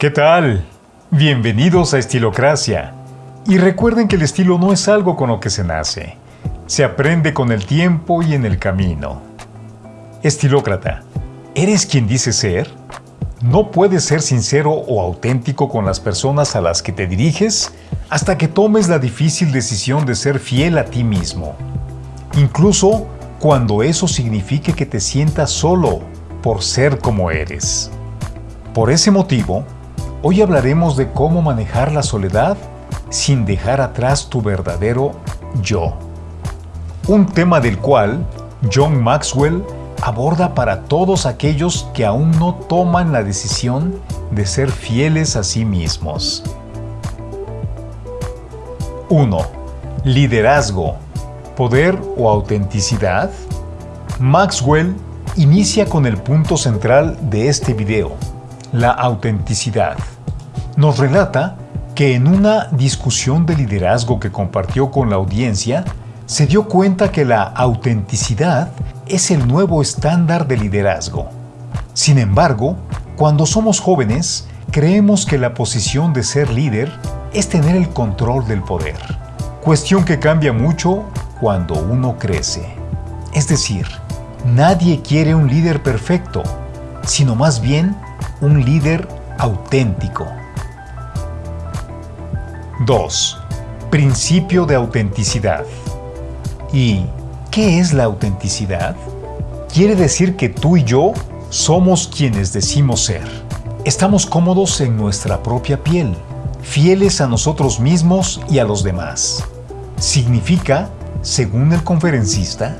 ¿Qué tal? Bienvenidos a Estilocracia. Y recuerden que el estilo no es algo con lo que se nace. Se aprende con el tiempo y en el camino. Estilócrata, ¿eres quien dice ser? No puedes ser sincero o auténtico con las personas a las que te diriges hasta que tomes la difícil decisión de ser fiel a ti mismo. Incluso cuando eso signifique que te sientas solo por ser como eres. Por ese motivo, Hoy hablaremos de cómo manejar la soledad sin dejar atrás tu verdadero yo. Un tema del cual John Maxwell aborda para todos aquellos que aún no toman la decisión de ser fieles a sí mismos. 1. Liderazgo, poder o autenticidad. Maxwell inicia con el punto central de este video, la autenticidad. Nos relata que en una discusión de liderazgo que compartió con la audiencia, se dio cuenta que la autenticidad es el nuevo estándar de liderazgo. Sin embargo, cuando somos jóvenes, creemos que la posición de ser líder es tener el control del poder, cuestión que cambia mucho cuando uno crece. Es decir, nadie quiere un líder perfecto, sino más bien un líder auténtico. 2. Principio de autenticidad. ¿Y qué es la autenticidad? Quiere decir que tú y yo somos quienes decimos ser. Estamos cómodos en nuestra propia piel, fieles a nosotros mismos y a los demás. Significa, según el conferencista,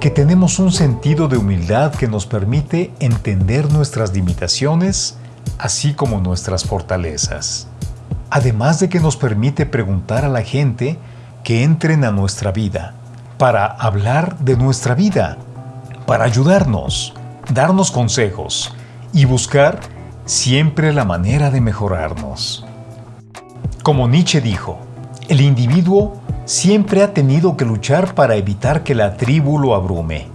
que tenemos un sentido de humildad que nos permite entender nuestras limitaciones, así como nuestras fortalezas. Además de que nos permite preguntar a la gente que entren a nuestra vida, para hablar de nuestra vida, para ayudarnos, darnos consejos y buscar siempre la manera de mejorarnos. Como Nietzsche dijo, el individuo siempre ha tenido que luchar para evitar que la tribu lo abrume.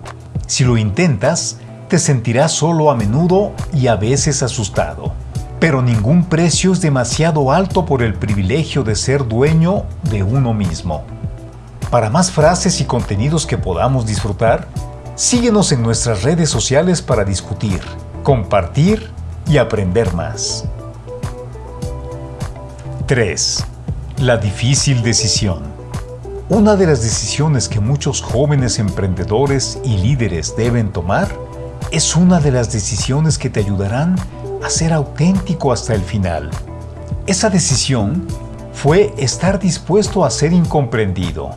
Si lo intentas, te sentirás solo a menudo y a veces asustado. Pero ningún precio es demasiado alto por el privilegio de ser dueño de uno mismo. Para más frases y contenidos que podamos disfrutar, síguenos en nuestras redes sociales para discutir, compartir y aprender más. 3. La difícil decisión. Una de las decisiones que muchos jóvenes emprendedores y líderes deben tomar es una de las decisiones que te ayudarán a ser auténtico hasta el final. Esa decisión fue estar dispuesto a ser incomprendido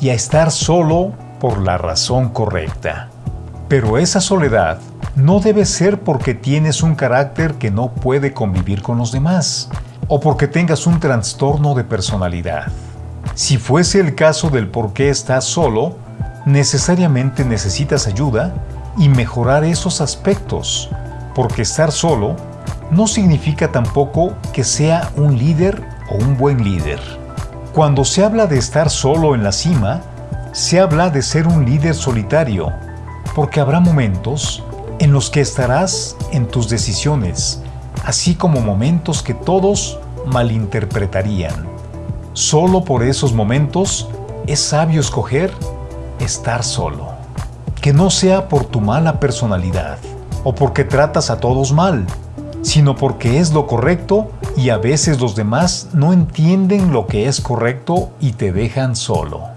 y a estar solo por la razón correcta. Pero esa soledad no debe ser porque tienes un carácter que no puede convivir con los demás o porque tengas un trastorno de personalidad. Si fuese el caso del por qué estás solo, necesariamente necesitas ayuda y mejorar esos aspectos, porque estar solo no significa tampoco que sea un líder o un buen líder. Cuando se habla de estar solo en la cima, se habla de ser un líder solitario, porque habrá momentos en los que estarás en tus decisiones, así como momentos que todos malinterpretarían. Solo por esos momentos es sabio escoger estar solo. Que no sea por tu mala personalidad o porque tratas a todos mal, sino porque es lo correcto y a veces los demás no entienden lo que es correcto y te dejan solo.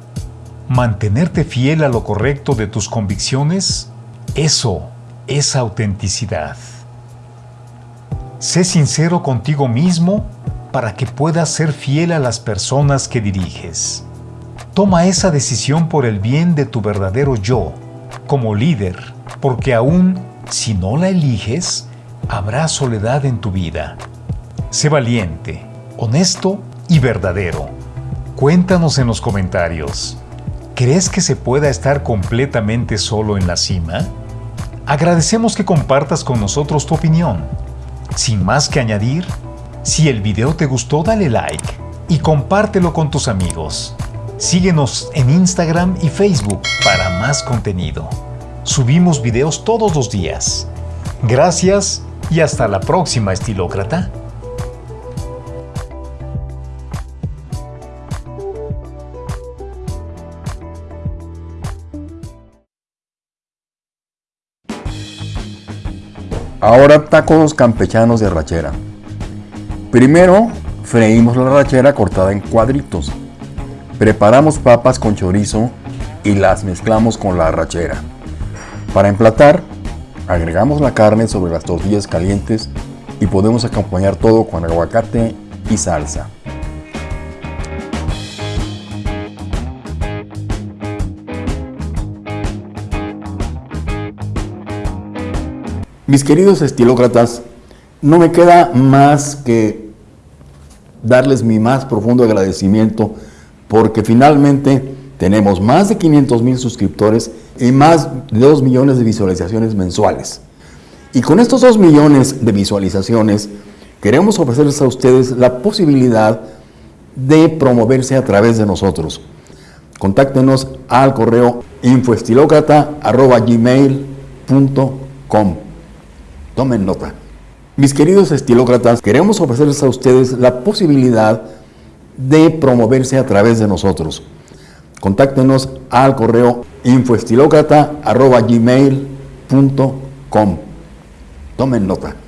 Mantenerte fiel a lo correcto de tus convicciones, eso es autenticidad. Sé sincero contigo mismo para que puedas ser fiel a las personas que diriges. Toma esa decisión por el bien de tu verdadero yo, como líder, porque aún si no la eliges, habrá soledad en tu vida. Sé valiente, honesto y verdadero. Cuéntanos en los comentarios. ¿Crees que se pueda estar completamente solo en la cima? Agradecemos que compartas con nosotros tu opinión. Sin más que añadir, si el video te gustó, dale like y compártelo con tus amigos. Síguenos en Instagram y Facebook para más contenido. Subimos videos todos los días. Gracias y hasta la próxima, estilócrata. Ahora tacos campechanos de rachera. Primero, freímos la rachera cortada en cuadritos. Preparamos papas con chorizo y las mezclamos con la rachera. Para emplatar, agregamos la carne sobre las tortillas calientes y podemos acompañar todo con aguacate y salsa. Mis queridos estilócratas, no me queda más que darles mi más profundo agradecimiento porque finalmente tenemos más de 500 mil suscriptores y más de 2 millones de visualizaciones mensuales. Y con estos 2 millones de visualizaciones queremos ofrecerles a ustedes la posibilidad de promoverse a través de nosotros. Contáctenos al correo infoestilocrata.gmail.com Tomen nota. Mis queridos estilócratas, queremos ofrecerles a ustedes la posibilidad de promoverse a través de nosotros. Contáctenos al correo infoestilocrata.gmail.com. Tomen nota.